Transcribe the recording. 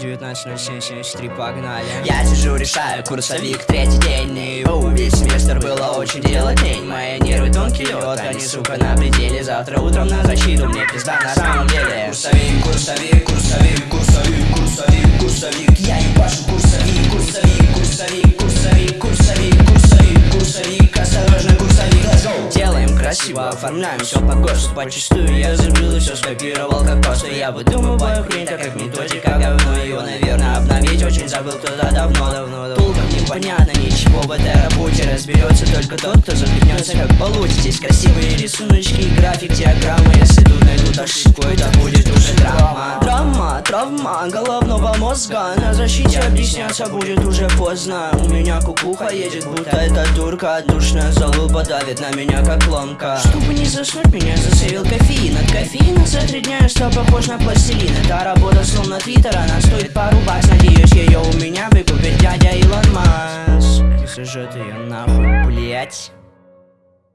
19.07.73, погнали. Я сижу, решаю курсовик, третий день. И о, весь семестр было очень дело день. Мои нервы тонкий лед, они, сука, на пределе. Завтра утром на защиту мне пизда. На самом деле курсовик, красиво, оформляем все по ГОСТу Почистую. Я забыл и все скопировал как просто Я выдумываю хрень, так как методика говно. Ее, наверное, обновить очень забыл кто-то давно, давно, давно. Толком непонятно ничего в этой работе. Разберется только тот, кто захлебнется как получит Здесь красивые рисуночки, график, диаграммы. Если тут найдут ошибку, травма головного мозга. На защите объясняться будет уже поздно. У меня кукуха едет, будто эта турка Душная залупа давит на меня как ломка. Чтобы не заснуть, меня засейвил кофеин. От кофеина за три дня я стал похож на пластилин. Это работа словно твиттер, она стоит пару бакс Надеюсь, ее у меня выкупит дядя Илон Маск. И сожжет ее нахуй, блять